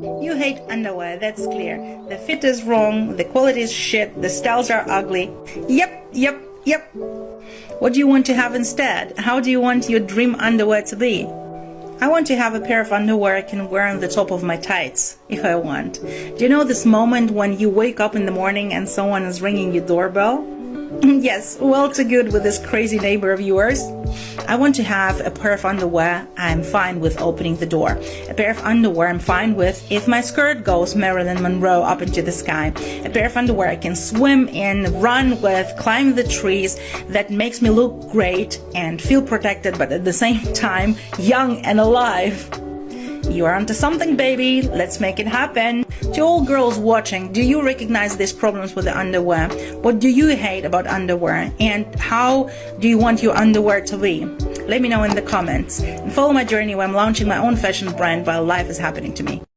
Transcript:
You hate underwear, that's clear. The fit is wrong, the quality is shit, the styles are ugly. Yep, yep, yep. What do you want to have instead? How do you want your dream underwear to be? I want to have a pair of underwear I can wear on the top of my tights, if I want. Do you know this moment when you wake up in the morning and someone is ringing your doorbell? Mm, yes, well to good with this crazy neighbor of yours. I want to have a pair of underwear I'm fine with opening the door. A pair of underwear I'm fine with if my skirt goes Marilyn Monroe up into the sky. A pair of underwear I can swim in, run with, climb the trees that makes me look great and feel protected but at the same time young and alive. You are onto something, baby. Let's make it happen. To all girls watching, do you recognize these problems with the underwear? What do you hate about underwear? And how do you want your underwear to be? Let me know in the comments. And follow my journey where I'm launching my own fashion brand while life is happening to me.